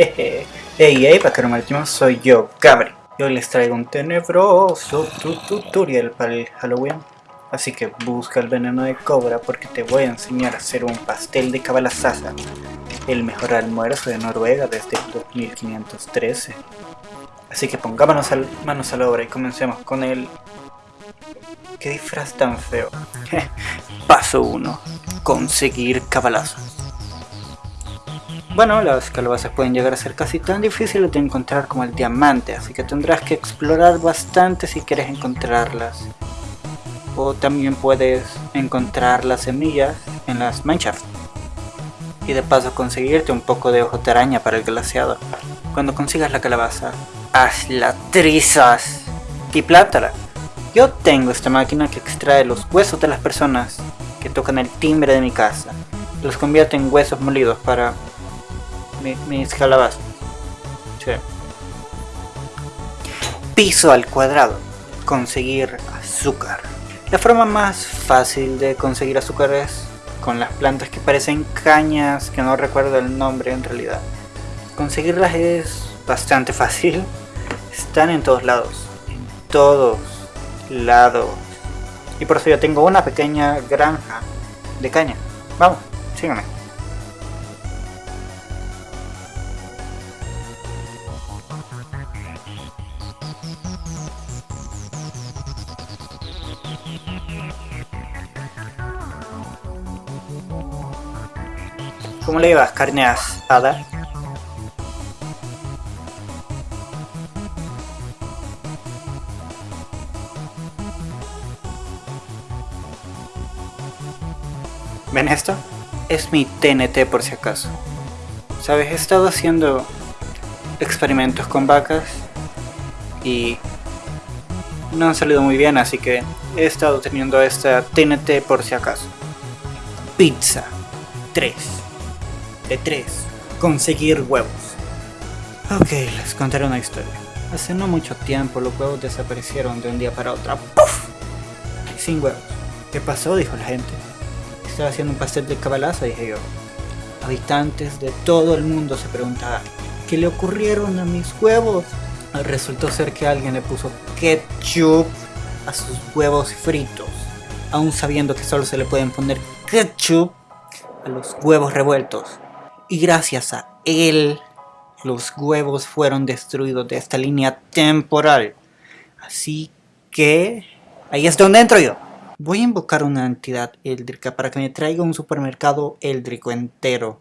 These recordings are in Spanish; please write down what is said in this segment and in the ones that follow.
Hey, hey, vaquero marítimo, soy yo, Gabri. Y hoy les traigo un tenebroso tutorial para el Halloween. Así que busca el veneno de cobra porque te voy a enseñar a hacer un pastel de cabalazaza. El mejor almuerzo de Noruega desde el 2513. Así que pongámonos al, manos a la obra y comencemos con el... ¿Qué disfraz tan feo? Paso 1. Conseguir cabalazos. Bueno, las calabazas pueden llegar a ser casi tan difíciles de encontrar como el diamante, así que tendrás que explorar bastante si quieres encontrarlas. O también puedes encontrar las semillas en las manchas. Y de paso conseguirte un poco de ojo de araña para el glaseado. Cuando consigas la calabaza, hazla trizas y plántala. Yo tengo esta máquina que extrae los huesos de las personas que tocan el timbre de mi casa. Los convierte en huesos molidos para mis calabazas. Piso al cuadrado. Conseguir azúcar. La forma más fácil de conseguir azúcar es con las plantas que parecen cañas, que no recuerdo el nombre en realidad. Conseguirlas es bastante fácil. Están en todos lados. En todos lados. Y por eso yo tengo una pequeña granja de caña. Vamos, síganme. ¿Cómo le llevas? ¿Carne asada? ¿Ven esto? Es mi TNT por si acaso. ¿Sabes? He estado haciendo experimentos con vacas y no han salido muy bien, así que he estado teniendo esta TNT por si acaso. Pizza 3 de 3. Conseguir huevos. Ok, les contaré una historia. Hace no mucho tiempo los huevos desaparecieron de un día para otro. ¡Puf! Sin huevos. ¿Qué pasó? Dijo la gente. Estaba haciendo un pastel de cabalaza, dije yo. Habitantes de todo el mundo se preguntaban, ¿qué le ocurrieron a mis huevos? Resultó ser que alguien le puso ketchup a sus huevos fritos, aún sabiendo que solo se le pueden poner ketchup a los huevos revueltos y gracias a él los huevos fueron destruidos de esta línea temporal. Así que ahí es donde entro yo. Voy a invocar una entidad éldrica para que me traiga un supermercado éldrico entero,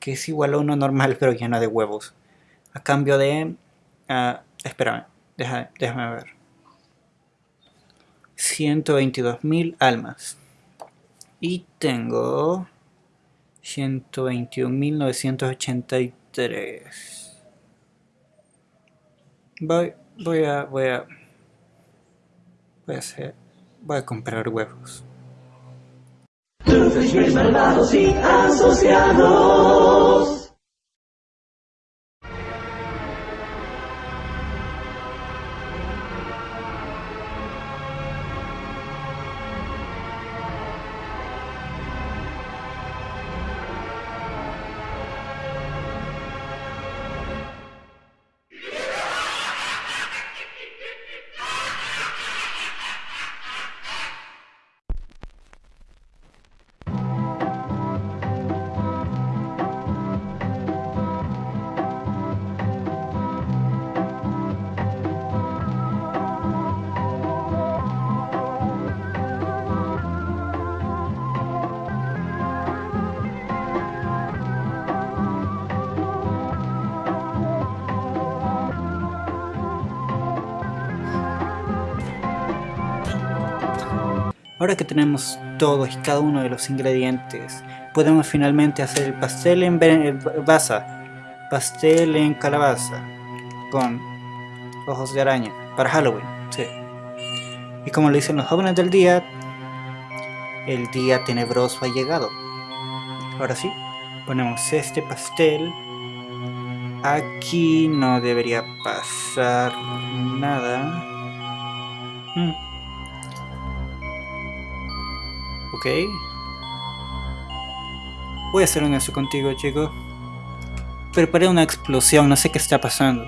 que es igual a uno normal pero lleno de huevos. A cambio de... Uh, espérame, déjame ver. 122.000 almas. Y tengo... 121.983. Voy, voy a, voy a, voy a hacer, voy a comprar huevos. y. Ahora que tenemos todos y cada uno de los ingredientes, podemos finalmente hacer el pastel en baza, pastel en calabaza, con ojos de araña, para Halloween, sí. Y como lo dicen los jóvenes del día, el día tenebroso ha llegado. Ahora sí, ponemos este pastel. Aquí no debería pasar nada. Mm. Ok. Voy a ser honesto contigo, chico. preparé una explosión, no sé qué está pasando.